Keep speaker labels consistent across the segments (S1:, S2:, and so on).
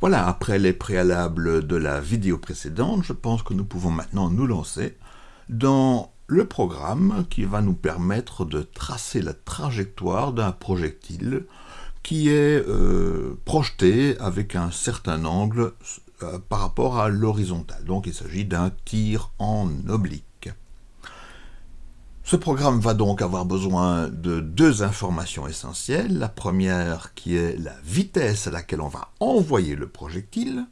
S1: Voilà, après les préalables de la vidéo précédente, je pense que nous pouvons maintenant nous lancer dans le programme qui va nous permettre de tracer la trajectoire d'un projectile qui est euh, projeté avec un certain angle euh, par rapport à l'horizontale. Donc il s'agit d'un tir en oblique. Ce programme va donc avoir besoin de deux informations essentielles. La première qui est la vitesse à laquelle on va envoyer le projectile,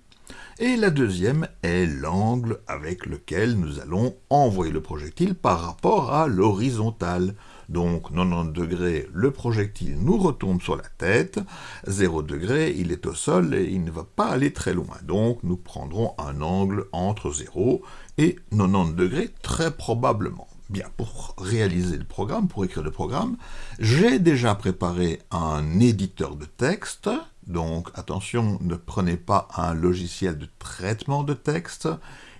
S1: et la deuxième est l'angle avec lequel nous allons envoyer le projectile par rapport à l'horizontale. Donc 90 degrés, le projectile nous retombe sur la tête, 0 degré, il est au sol et il ne va pas aller très loin. Donc nous prendrons un angle entre 0 et 90 degrés très probablement. Bien, pour réaliser le programme, pour écrire le programme, j'ai déjà préparé un éditeur de texte. Donc, attention, ne prenez pas un logiciel de traitement de texte.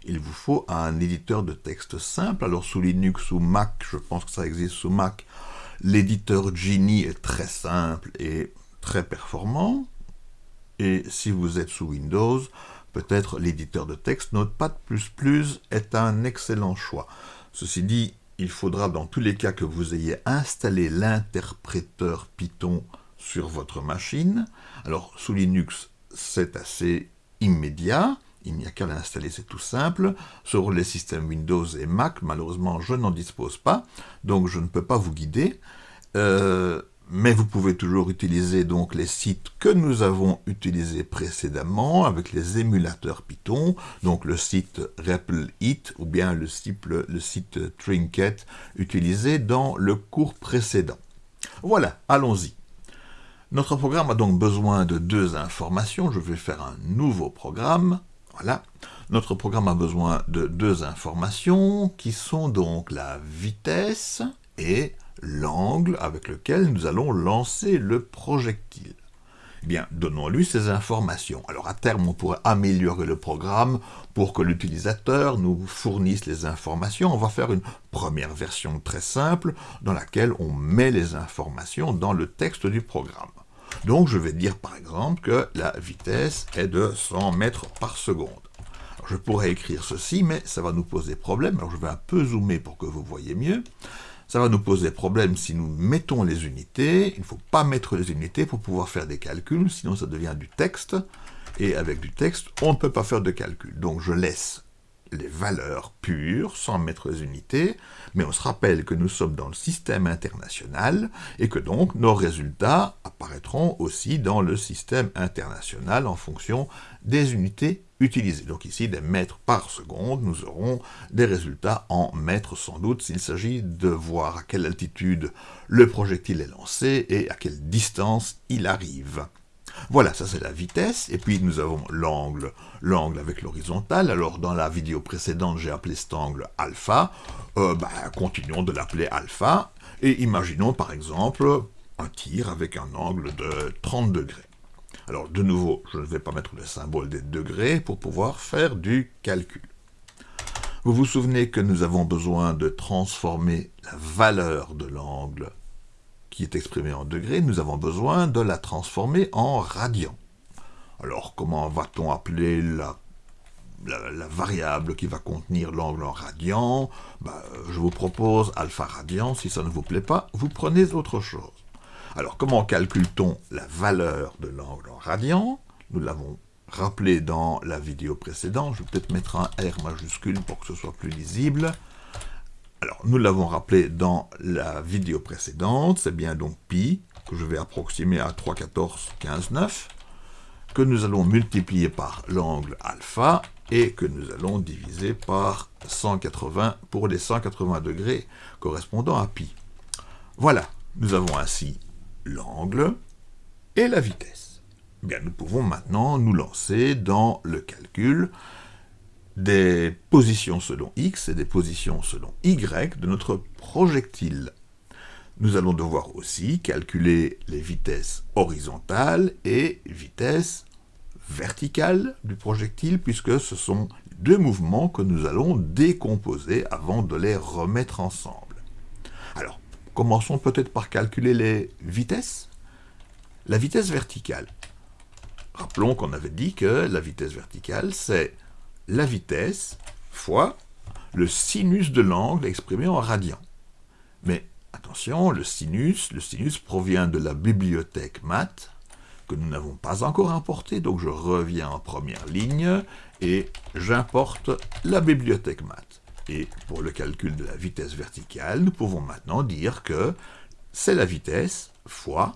S1: Il vous faut un éditeur de texte simple. Alors, sous Linux ou Mac, je pense que ça existe sous Mac, l'éditeur Genie est très simple et très performant. Et si vous êtes sous Windows, peut-être l'éditeur de texte Notepad++ est un excellent choix. Ceci dit, il faudra dans tous les cas que vous ayez installé l'interpréteur Python sur votre machine. Alors, sous Linux, c'est assez immédiat. Il n'y a qu'à l'installer, c'est tout simple. Sur les systèmes Windows et Mac, malheureusement, je n'en dispose pas, donc je ne peux pas vous guider. Euh, mais vous pouvez toujours utiliser donc les sites que nous avons utilisés précédemment avec les émulateurs Python, donc le site RepleIt ou bien le site, le site Trinket utilisé dans le cours précédent. Voilà, allons-y. Notre programme a donc besoin de deux informations. Je vais faire un nouveau programme. Voilà. Notre programme a besoin de deux informations qui sont donc la vitesse et l'angle avec lequel nous allons lancer le projectile. Eh bien, donnons-lui ces informations. Alors à terme, on pourrait améliorer le programme pour que l'utilisateur nous fournisse les informations. On va faire une première version très simple dans laquelle on met les informations dans le texte du programme. Donc je vais dire par exemple que la vitesse est de 100 mètres par seconde. je pourrais écrire ceci, mais ça va nous poser problème. Alors je vais un peu zoomer pour que vous voyez mieux. Ça va nous poser problème si nous mettons les unités. Il ne faut pas mettre les unités pour pouvoir faire des calculs, sinon ça devient du texte. Et avec du texte, on ne peut pas faire de calcul. Donc je laisse les valeurs pures, sans mettre les unités, mais on se rappelle que nous sommes dans le système international, et que donc nos résultats apparaîtront aussi dans le système international en fonction des unités utilisées. Donc ici, des mètres par seconde, nous aurons des résultats en mètres sans doute, s'il s'agit de voir à quelle altitude le projectile est lancé et à quelle distance il arrive. Voilà, ça c'est la vitesse, et puis nous avons l'angle, l'angle avec l'horizontale. Alors dans la vidéo précédente, j'ai appelé cet angle alpha. Euh, ben, continuons de l'appeler alpha, et imaginons par exemple un tir avec un angle de 30 degrés. Alors de nouveau, je ne vais pas mettre le symbole des degrés pour pouvoir faire du calcul. Vous vous souvenez que nous avons besoin de transformer la valeur de l'angle qui est exprimée en degrés, nous avons besoin de la transformer en radian. Alors comment va-t-on appeler la, variable qui va contenir l'angle en radian? Ben, Je vous propose alpha radian, si ça ne vous plaît pas, vous prenez autre chose. Alors comment calcule-t-on la valeur de l'angle en radian? Nous l'avons rappelé dans la vidéo précédente, je vais peut-être mettre un R majuscule pour que ce soit plus lisible. Alors, nous l'avons rappelé dans la vidéo précédente, c'est bien donc pi, que je vais approximer à 3,14,15,9, que nous allons multiplier par l'angle alpha, et que nous allons diviser par 180 pour les 180 degrés correspondant à pi. Voilà, nous avons ainsi l'angle et la vitesse. Bien, nous pouvons maintenant nous lancer dans le calcul des positions selon x et des positions selon y de notre projectile. Nous allons devoir aussi calculer les vitesses horizontales et vitesses verticales du projectile, puisque ce sont deux mouvements que nous allons décomposer avant de les remettre ensemble. Alors, commençons peut-être par calculer les vitesses. La vitesse verticale. Rappelons qu'on avait dit que la vitesse verticale, c'est la vitesse fois le sinus de l'angle exprimé en radian. Mais attention, le sinus, le sinus provient de la bibliothèque math, que nous n'avons pas encore importé, donc je reviens en première ligne et j'importe la bibliothèque math. Et pour le calcul de la vitesse verticale, nous pouvons maintenant dire que c'est la vitesse fois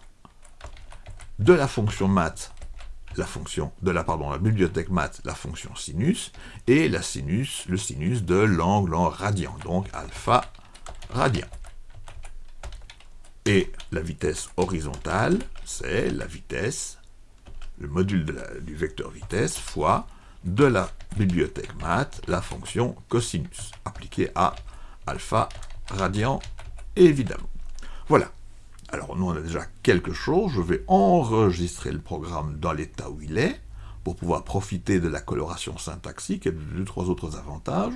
S1: de la fonction math, la fonction de la pardon, la bibliothèque math, la fonction sinus, et la sinus, le sinus de l'angle en radian, donc alpha radian. Et la vitesse horizontale, c'est la vitesse, le module du vecteur vitesse, fois de la bibliothèque math, la fonction cosinus, appliquée à alpha radian, évidemment. Voilà. Alors nous on a déjà quelque chose, je vais enregistrer le programme dans l'état où il est, pour pouvoir profiter de la coloration syntaxique et de deux, trois autres avantages.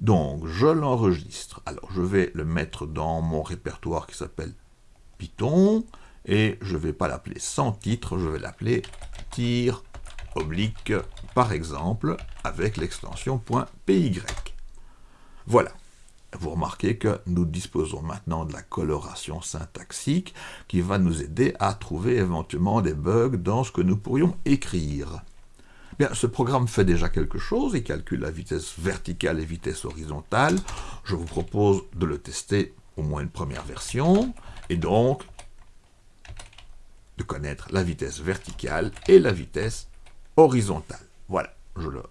S1: Donc je l'enregistre. Alors je vais le mettre dans mon répertoire qui s'appelle Python, et je ne vais pas l'appeler sans titre, je vais l'appeler tir oblique, par exemple, avec l'extension .py. Voilà. Vous remarquez que nous disposons maintenant de la coloration syntaxique qui va nous aider à trouver éventuellement des bugs dans ce que nous pourrions écrire. Bien, ce programme fait déjà quelque chose, il calcule la vitesse verticale et vitesse horizontale. Je vous propose de le tester au moins une première version et donc de connaître la vitesse verticale et la vitesse horizontale. Voilà, je le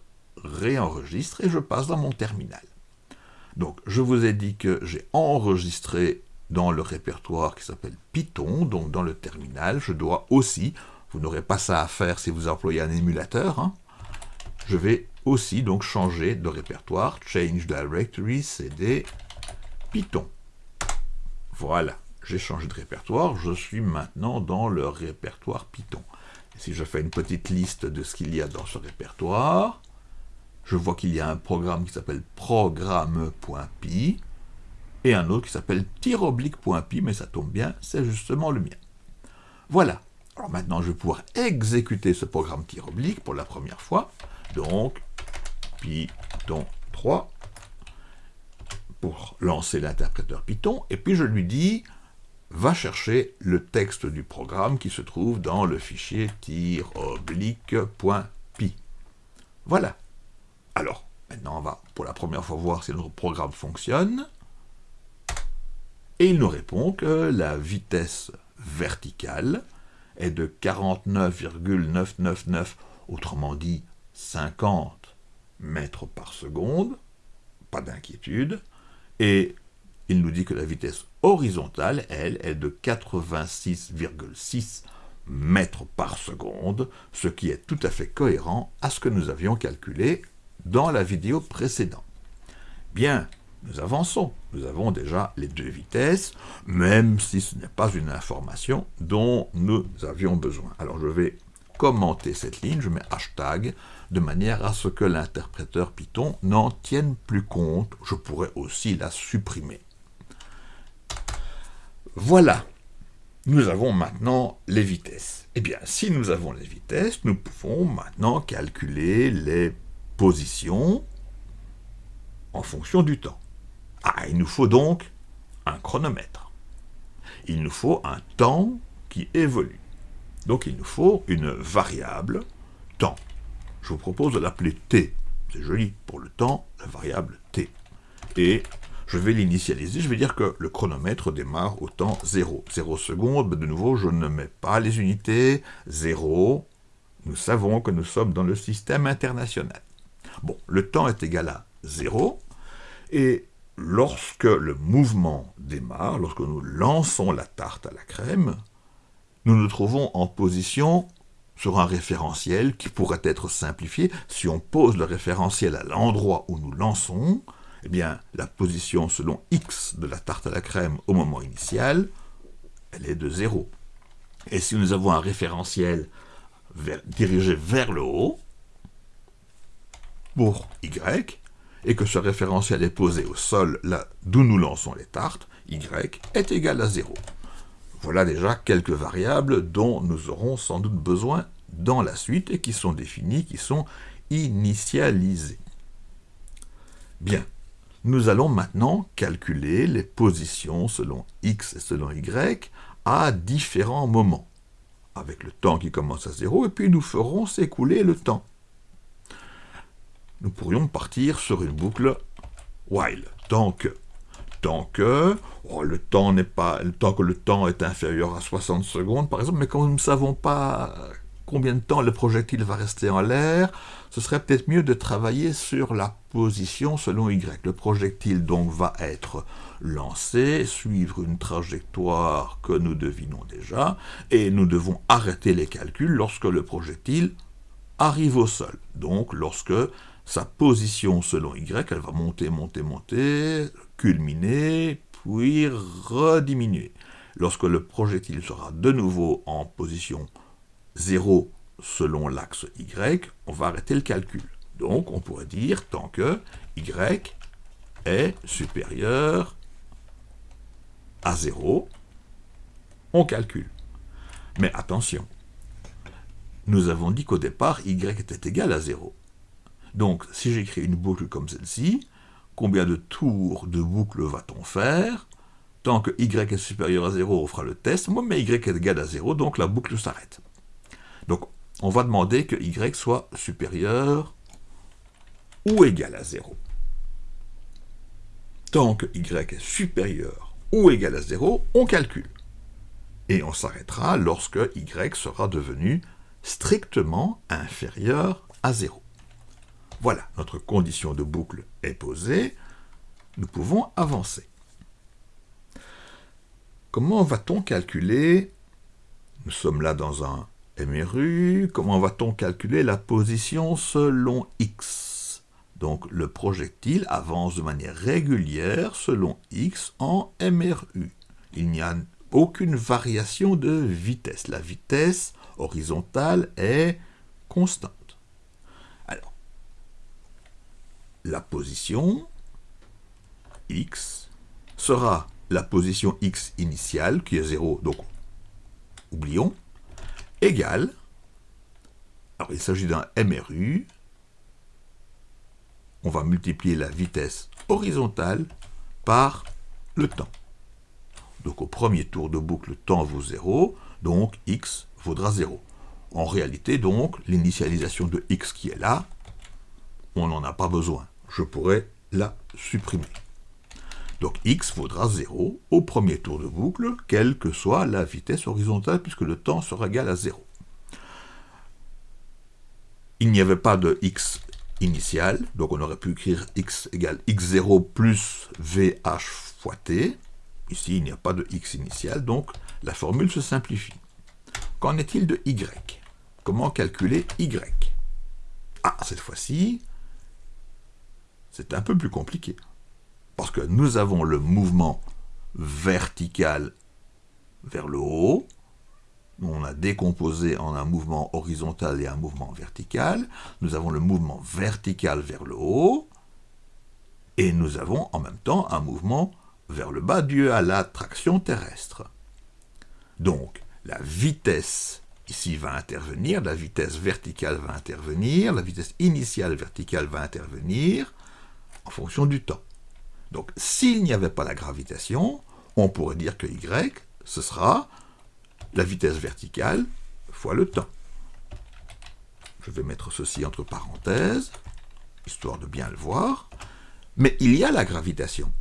S1: réenregistre et je passe dans mon terminal. Donc, je vous ai dit que j'ai enregistré dans le répertoire qui s'appelle Python, donc dans le terminal, je dois aussi, vous n'aurez pas ça à faire si vous employez un émulateur, hein, je vais aussi donc changer de répertoire, change directory, cd, Python. Voilà j'ai changé de répertoire, je suis maintenant dans le répertoire Python. Si je fais une petite liste de ce qu'il y a dans ce répertoire, je vois qu'il y a un programme qui s'appelle programme.py et un autre qui s'appelle tiroblique.py, mais ça tombe bien, c'est justement le mien. Voilà. Alors maintenant, je vais pouvoir exécuter ce programme tiroblique pour la première fois. Donc, Python 3 pour lancer l'interpréteur Python, et puis je lui dis va chercher le texte du programme qui se trouve dans le fichier tir-oblique.py. Voilà. Alors, maintenant on va pour la première fois voir si notre programme fonctionne. Et il nous répond que la vitesse verticale est de 49,999, autrement dit 50 mètres par seconde, pas d'inquiétude, et il nous dit que la vitesse horizontale, elle, est de 86,6 mètres par seconde, ce qui est tout à fait cohérent à ce que nous avions calculé dans la vidéo précédente. Bien, nous avançons. Nous avons déjà les deux vitesses, même si ce n'est pas une information dont nous avions besoin. Alors je vais commenter cette ligne, je mets hashtag, de manière à ce que l'interpréteur Python n'en tienne plus compte. Je pourrais aussi la supprimer. Voilà, nous avons maintenant les vitesses. Eh bien, si nous avons les vitesses, nous pouvons maintenant calculer les positions en fonction du temps. Ah, il nous faut donc un chronomètre. Il nous faut un temps qui évolue. Donc il nous faut une variable temps. Je vous propose de l'appeler t. C'est joli pour le temps, la variable t. Et je vais l'initialiser, je vais dire que le chronomètre démarre au temps 0. 0 secondes, de nouveau, je ne mets pas les unités, 0. Nous savons que nous sommes dans le système international. Bon, le temps est égal à 0, et lorsque le mouvement démarre, lorsque nous lançons la tarte à la crème, nous nous trouvons en position sur un référentiel qui pourrait être simplifié. Si on pose le référentiel à l'endroit où nous lançons, eh bien, la position selon x de la tarte à la crème au moment initial, elle est de 0. Et si nous avons un référentiel dirigé vers le haut, pour y, et que ce référentiel est posé au sol là d'où nous lançons les tartes, y est égal à 0. Voilà déjà quelques variables dont nous aurons sans doute besoin dans la suite et qui sont définis, qui sont initialisés. Bien, nous allons maintenant calculer les positions selon x et selon y à différents moments, avec le temps qui commence à 0, et puis nous ferons s'écouler le temps. Nous pourrions partir sur une boucle while, tant que, tant que, oh, le temps pas, tant que le temps est inférieur à 60 secondes, par exemple, mais quand nous ne savons pas combien de temps le projectile va rester en l'air, ce serait peut-être mieux de travailler sur la position selon Y. Le projectile donc va être lancé, suivre une trajectoire que nous devinons déjà, et nous devons arrêter les calculs lorsque le projectile arrive au sol. Donc lorsque sa position selon Y, elle va monter, monter, monter, culminer, puis rediminuer. Lorsque le projectile sera de nouveau en position 0 selon l'axe Y, on va arrêter le calcul. Donc on pourrait dire tant que Y est supérieur à 0, on calcule. Mais attention, nous avons dit qu'au départ, y était égal à 0. Donc, si j'écris une boucle comme celle-ci, combien de tours de boucle va-t-on faire? Tant que y est supérieur à 0, on fera le test. Moi, mais y est égal à 0, donc la boucle s'arrête. Donc, on va demander que y soit supérieur ou égal à 0. Tant que y est supérieur ou égal à 0, on calcule. Et on s'arrêtera lorsque y sera devenu strictement inférieur à 0. Voilà, notre condition de boucle est posée. Nous pouvons avancer. Comment va-t-on calculer? Nous sommes là dans un MRU, comment va-t-on calculer la position selon x? Donc le projectile avance de manière régulière selon x en MRU. Il n'y a aucune variation de vitesse. La vitesse horizontale est constante. Alors, la position x sera la position x initiale, qui est 0, donc oublions, égale, alors il s'agit d'un MRU, on va multiplier la vitesse horizontale par le temps. Donc au premier tour de boucle, temps vaut 0, donc x vaudra 0. En réalité, donc, l'initialisation de x qui est là, on n'en a pas besoin. Je pourrais la supprimer. Donc x vaudra 0 au premier tour de boucle, quelle que soit la vitesse horizontale, puisque le temps sera égal à 0. Il n'y avait pas de x initial, donc on aurait pu écrire x égale x0 plus vh fois t. Ici, il n'y a pas de x initial, donc la formule se simplifie. Qu'en est-il de y? Comment calculer y? Ah, cette fois-ci, c'est un peu plus compliqué nous avons le mouvement vertical vers le haut, on a décomposé en un mouvement horizontal et un mouvement vertical, nous avons le mouvement vertical vers le haut, et nous avons en même temps un mouvement vers le bas dû à la traction terrestre. Donc, la vitesse ici va intervenir, la vitesse verticale va intervenir, la vitesse initiale verticale va intervenir en fonction du temps. Donc, s'il n'y avait pas la gravitation, on pourrait dire que y, ce sera la vitesse verticale fois le temps. Je vais mettre ceci entre parenthèses, histoire de bien le voir. Mais il y a la gravitation.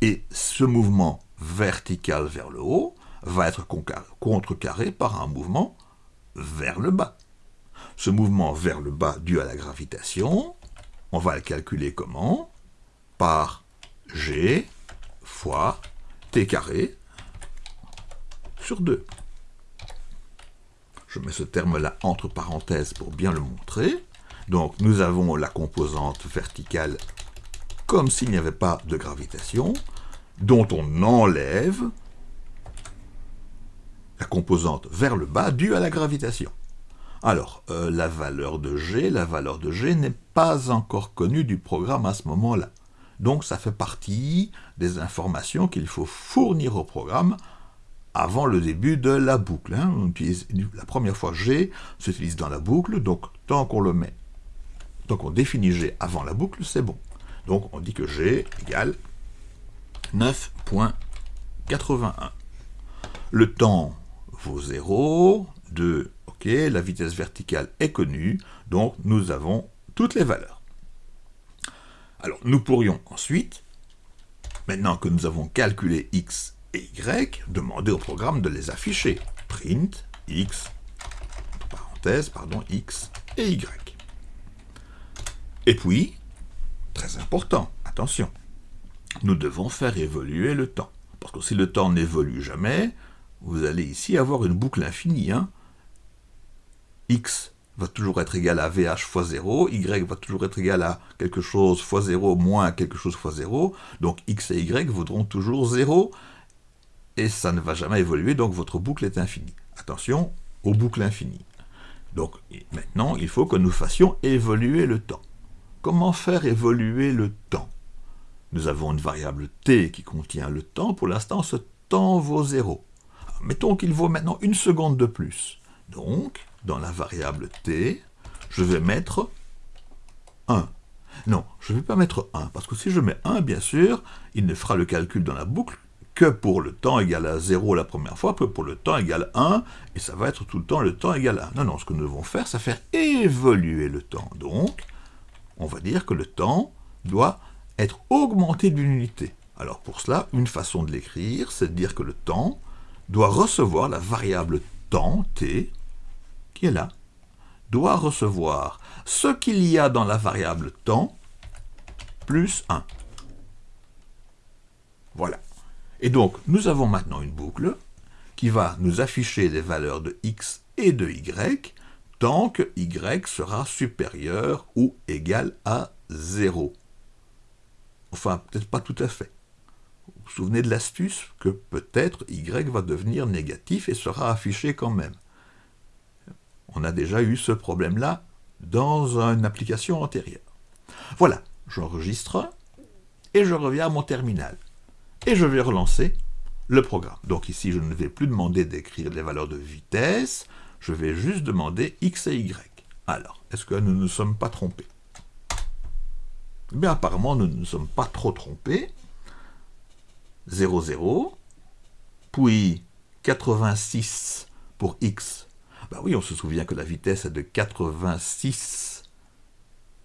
S1: Et ce mouvement vertical vers le haut va être contrecarré par un mouvement vers le bas. Ce mouvement vers le bas dû à la gravitation, on va le calculer comment? Par G fois T carré sur 2. Je mets ce terme-là entre parenthèses pour bien le montrer. Donc nous avons la composante verticale comme s'il n'y avait pas de gravitation, dont on enlève la composante vers le bas due à la gravitation. Alors, euh, la valeur de G, la valeur de G n'est pas encore connue du programme à ce moment-là. Donc ça fait partie des informations qu'il faut fournir au programme avant le début de la boucle. Hein. la première fois G s'utilise dans la boucle, donc tant qu'on le met, tant qu'on définit G avant la boucle, c'est bon. Donc on dit que G égale 9.81. Le temps vaut 0, 2, ok, la vitesse verticale est connue, donc nous avons toutes les valeurs. Alors nous pourrions ensuite, maintenant que nous avons calculé x et y, demander au programme de les afficher. Print x, parenthèse, pardon, x et y. Et puis, très important, attention, nous devons faire évoluer le temps. Parce que si le temps n'évolue jamais, vous allez ici avoir une boucle infinie. Hein. x va toujours être égal à VH fois 0, Y va toujours être égal à quelque chose fois 0 moins quelque chose fois 0, donc X et Y vaudront toujours 0, et ça ne va jamais évoluer, donc votre boucle est infinie. Attention aux boucles infinies. Donc maintenant, il faut que nous fassions évoluer le temps. Comment faire évoluer le temps? Nous avons une variable t qui contient le temps. Pour l'instant, ce temps vaut 0. Mettons qu'il vaut maintenant une seconde de plus. Donc, dans la variable t, je vais mettre 1. Non, je ne vais pas mettre 1, parce que si je mets 1, bien sûr, il ne fera le calcul dans la boucle que pour le temps égal à 0 la première fois, que pour le temps égal à 1, et ça va être tout le temps le temps égal à 1. Non, non, ce que nous devons faire, c'est faire évoluer le temps. Donc, on va dire que le temps doit être augmenté d'une unité. Alors pour cela, une façon de l'écrire, c'est de dire que le temps doit recevoir la variable temps, t, qui est là, doit recevoir ce qu'il y a dans la variable temps, plus 1. Voilà. Et donc, nous avons maintenant une boucle qui va nous afficher les valeurs de x et de y tant que y sera supérieur ou égal à 0. Enfin, peut-être pas tout à fait. Vous vous souvenez de l'astuce que peut-être y va devenir négatif et sera affiché quand même. On a déjà eu ce problème-là dans une application antérieure. Voilà, j'enregistre et je reviens à mon terminal. Et je vais relancer le programme. Donc ici, je ne vais plus demander d'écrire les valeurs de vitesse, je vais juste demander x et y. Alors, est-ce que nous ne sommes pas trompés? Eh Bien, apparemment, nous ne sommes pas trop trompés. 0, 0, puis 86 pour x ben oui, on se souvient que la vitesse est de 86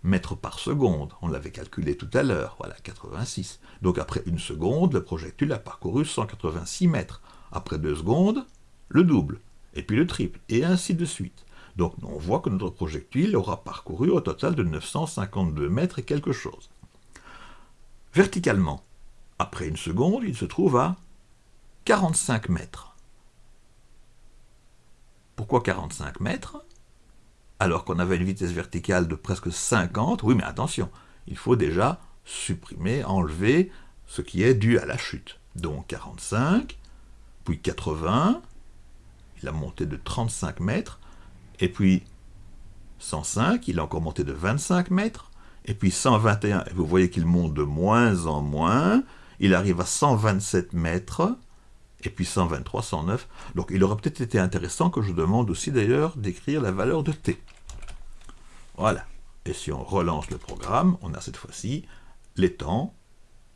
S1: mètres par seconde. On l'avait calculé tout à l'heure, voilà, 86. Donc après une seconde, le projectile a parcouru 186 mètres. Après deux secondes, le double, et puis le triple, et ainsi de suite. Donc on voit que notre projectile aura parcouru au total de 952 mètres et quelque chose. Verticalement, après une seconde, il se trouve à 45 mètres. Pourquoi 45 mètres? Alors qu'on avait une vitesse verticale de presque 50. Oui, mais attention, il faut déjà supprimer, enlever ce qui est dû à la chute. Donc 45, puis 80, il a monté de 35 mètres, et puis 105, il a encore monté de 25 mètres, et puis 121, et vous voyez qu'il monte de moins en moins, il arrive à 127 mètres, et puis 123, 109. Donc il aurait peut-être été intéressant que je demande aussi d'ailleurs d'écrire la valeur de t. Voilà. Et si on relance le programme, on a cette fois-ci les temps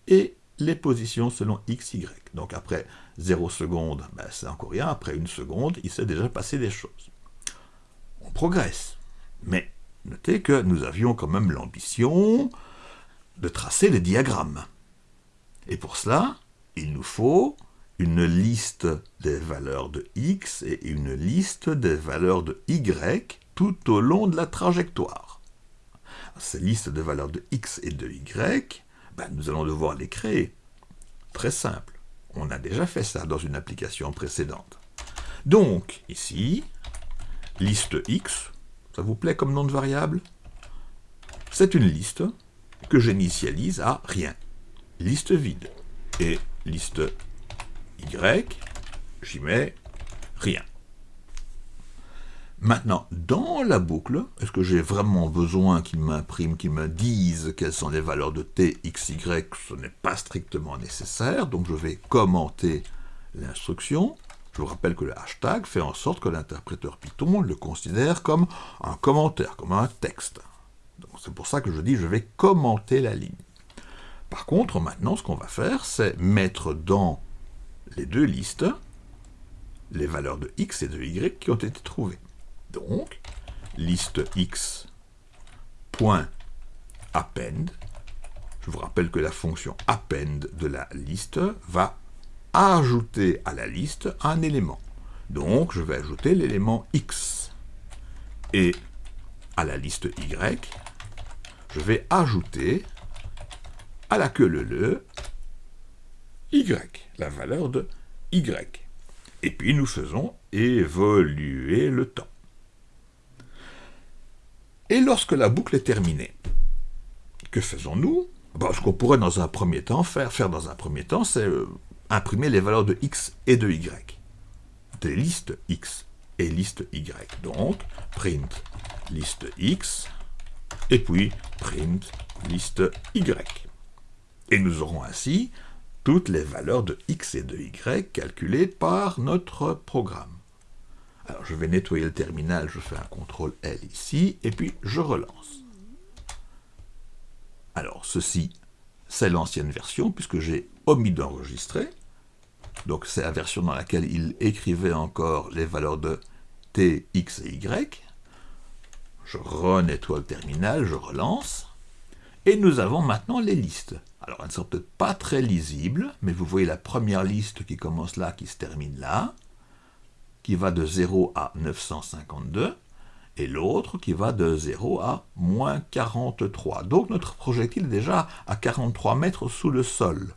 S1: et les positions selon x, y. Donc après 0 secondes, ben, c'est encore rien. Après une seconde, il s'est déjà passé des choses. On progresse. Mais notez que nous avions quand même l'ambition de tracer les diagrammes. Et pour cela, il nous faut une liste des valeurs de x et une liste des valeurs de y tout au long de la trajectoire. Ces listes de valeurs de x et de y, ben, nous allons devoir les créer. Très simple. On a déjà fait ça dans une application précédente. Donc, ici, liste x, ça vous plaît comme nom de variable? C'est une liste que j'initialise à rien. Liste vide. Et liste y, j'y mets rien. Maintenant, dans la boucle, est-ce que j'ai vraiment besoin qu'il m'imprime, qu'il me dise quelles sont les valeurs de t, x, y Ce n'est pas strictement nécessaire, donc je vais commenter l'instruction. Je vous rappelle que le hashtag fait en sorte que l'interpréteur Python le considère comme un commentaire, comme un texte. C'est pour ça que je dis je vais commenter la ligne. Par contre, maintenant, ce qu'on va faire, c'est mettre dans les deux listes les valeurs de x et de y qui ont été trouvées. Donc, liste x point append. Je vous rappelle que la fonction append de la liste va ajouter à la liste un élément. Donc, je vais ajouter l'élément x. Et à la liste y, je vais ajouter à la queue le le y, la valeur de y. Et puis nous faisons évoluer le temps. Et lorsque la boucle est terminée, que faisons-nous? Ben, Ce qu'on pourrait dans un premier temps faire, faire dans un premier temps, c'est euh, imprimer les valeurs de x et de y, des listes x et liste y. Donc, print liste x, et puis print liste y. Et nous aurons ainsi toutes les valeurs de x et de y calculées par notre programme. Alors je vais nettoyer le terminal, je fais un CTRL L ici, et puis je relance. Alors ceci, c'est l'ancienne version, puisque j'ai omis d'enregistrer. Donc c'est la version dans laquelle il écrivait encore les valeurs de t, x et y. Je renettoie le terminal, je relance. Et nous avons maintenant les listes. Alors elles ne sont peut-être pas très lisibles, mais vous voyez la première liste qui commence là, qui se termine là, qui va de 0 à 952, et l'autre qui va de 0 à moins 43. Donc notre projectile est déjà à 43 mètres sous le sol.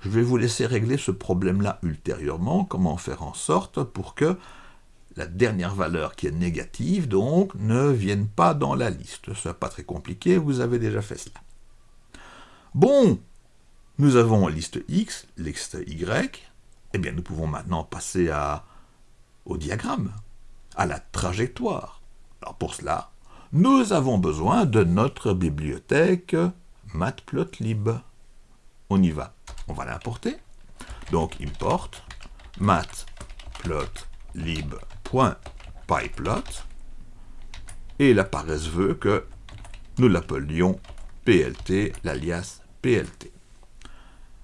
S1: Je vais vous laisser régler ce problème-là ultérieurement, comment faire en sorte pour que la dernière valeur qui est négative, donc, ne vienne pas dans la liste. Ce n'est pas très compliqué, vous avez déjà fait cela. Bon, nous avons liste X, liste Y, eh bien nous pouvons maintenant passer au diagramme, à la trajectoire. Alors pour cela, nous avons besoin de notre bibliothèque matplotlib. On y va. On va l'importer. Donc import matplotlib .pyplot et la paresse veut que nous l'appelions PLT, l'alias PLT.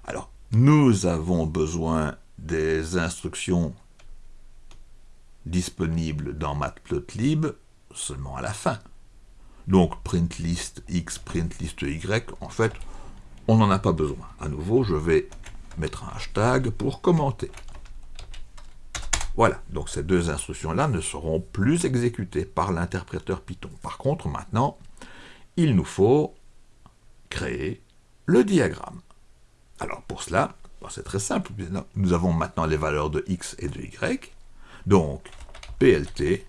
S1: Alors, nous avons besoin des instructions disponibles dans matplotlib seulement à la fin. Donc, print list x, print list y, en fait, on n'en a pas besoin. À nouveau, je vais mettre un hashtag pour commenter. Voilà, donc ces deux instructions-là ne seront plus exécutées par l'interpréteur Python. Par contre, maintenant, il nous faut créer le diagramme. Alors pour cela, c'est très simple, nous avons maintenant les valeurs de x et de y, donc plt.plot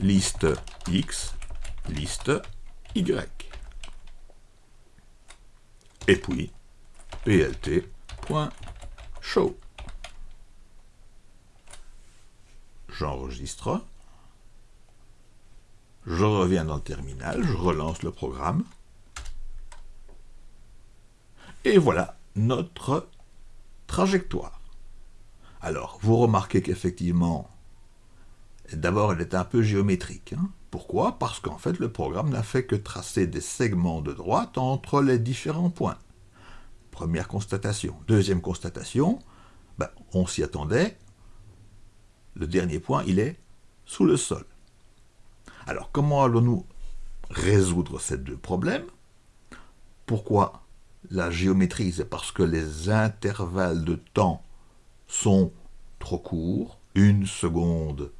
S1: liste x, liste y. Et puis plt.plot Show. J'enregistre. Je reviens dans le terminal, je relance le programme. Et voilà notre trajectoire. Alors, vous remarquez qu'effectivement, d'abord, elle est un peu géométrique. Hein. Pourquoi? Parce qu'en fait, le programme n'a fait que tracer des segments de droite entre les différents points. Première constatation. Deuxième constatation, ben, on s'y attendait. Le dernier point, il est sous le sol. Alors, comment allons-nous résoudre ces deux problèmes? Pourquoi la géométrie? C'est parce que les intervalles de temps sont trop courts. Une seconde,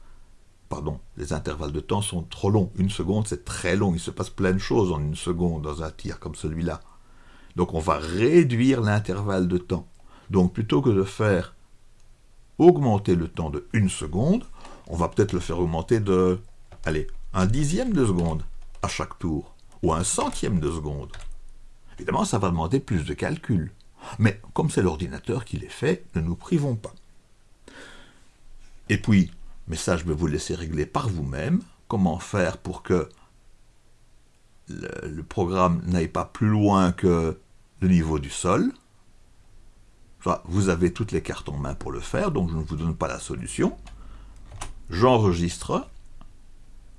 S1: pardon, les intervalles de temps sont trop longs. Une seconde, c'est très long. Il se passe plein de choses en une seconde dans un tir comme celui-là. Donc on va réduire l'intervalle de temps. Donc plutôt que de faire augmenter le temps de une seconde, on va peut-être le faire augmenter de, allez, un dixième de seconde à chaque tour, ou un centième de seconde. Évidemment, ça va demander plus de calcul. Mais comme c'est l'ordinateur qui les fait, ne nous privons pas. Et puis, mais ça je vais vous laisser régler par vous-même, comment faire pour que le, programme n'aille pas plus loin que le niveau du sol. Vous avez toutes les cartes en main pour le faire, donc je ne vous donne pas la solution. J'enregistre,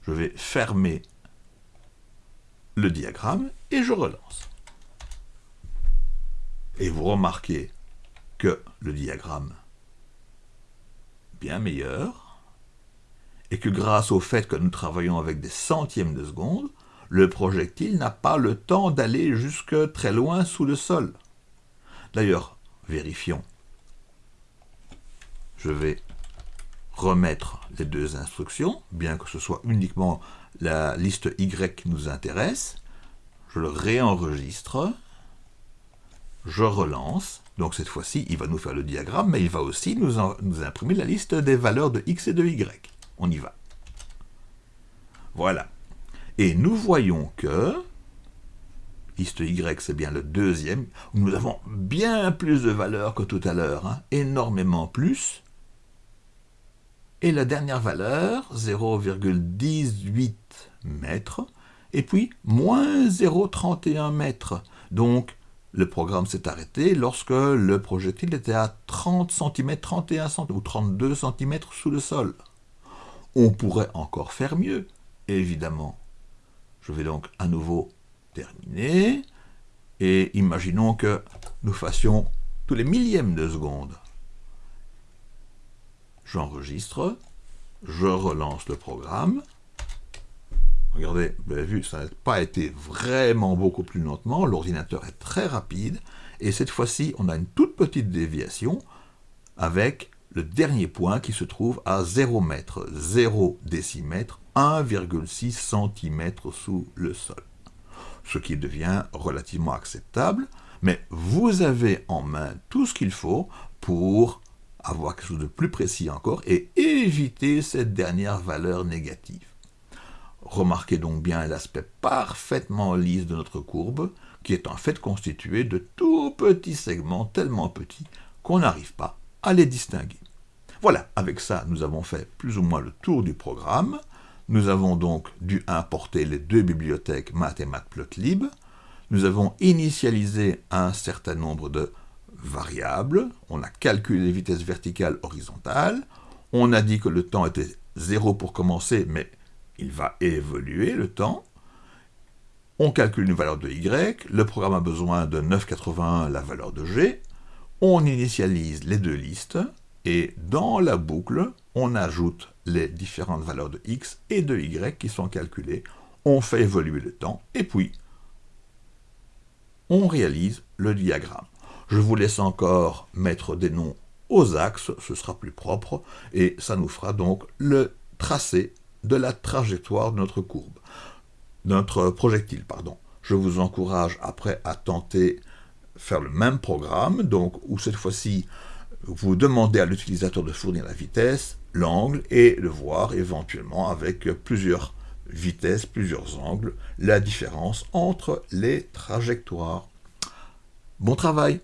S1: je vais fermer le diagramme et je relance. Et vous remarquez que le diagramme bien meilleur, et que grâce au fait que nous travaillons avec des centièmes de seconde, le projectile n'a pas le temps d'aller jusque très loin sous le sol. D'ailleurs, vérifions. Je vais remettre les deux instructions, bien que ce soit uniquement la liste Y qui nous intéresse. Je le réenregistre. Je relance. Donc cette fois-ci, il va nous faire le diagramme, mais il va aussi nous, imprimer la liste des valeurs de X et de Y. On y va. Voilà. Et nous voyons que, liste Y c'est bien le deuxième, nous avons bien plus de valeurs que tout à l'heure, hein. énormément plus. Et la dernière valeur, 0,18 mètres, et puis moins 0,31 mètres. Donc le programme s'est arrêté lorsque le projectile était à 30 cm, 31 cm ou 32 cm sous le sol. On pourrait encore faire mieux, évidemment. Je vais donc à nouveau terminer. Et imaginons que nous fassions tous les millièmes de seconde. J'enregistre, je relance le programme. Regardez, vous avez vu, ça n'a pas été vraiment beaucoup plus lentement. L'ordinateur est très rapide. Et cette fois-ci, on a une toute petite déviation avec le dernier point qui se trouve à 0 mètre, 0 décimètre, 1,6 cm sous le sol. Ce qui devient relativement acceptable, mais vous avez en main tout ce qu'il faut pour avoir quelque chose de plus précis encore et éviter cette dernière valeur négative. Remarquez donc bien l'aspect parfaitement lisse de notre courbe, qui est en fait constitué de tout petits segments tellement petits qu'on n'arrive pas à les distinguer. Voilà, avec ça, nous avons fait plus ou moins le tour du programme. Nous avons donc dû importer les deux bibliothèques Math et Matplotlib. Nous avons initialisé un certain nombre de variables. On a calculé les vitesses verticales horizontales. On a dit que le temps était 0 pour commencer, mais il va évoluer le temps. On calcule une valeur de y. Le programme a besoin de 9,81 la valeur de g. On initialise les deux listes. Et dans la boucle, on ajoute les différentes valeurs de x et de y qui sont calculées, on fait évoluer le temps, et puis on réalise le diagramme. Je vous laisse encore mettre des noms aux axes, ce sera plus propre, et ça nous fera donc le tracé de la trajectoire de notre courbe, notre projectile, pardon. Je vous encourage après à tenter faire le même programme, donc où cette fois-ci vous demandez à l'utilisateur de fournir la vitesse, l'angle et le voir éventuellement avec plusieurs vitesses, plusieurs angles, la différence entre les trajectoires. Bon travail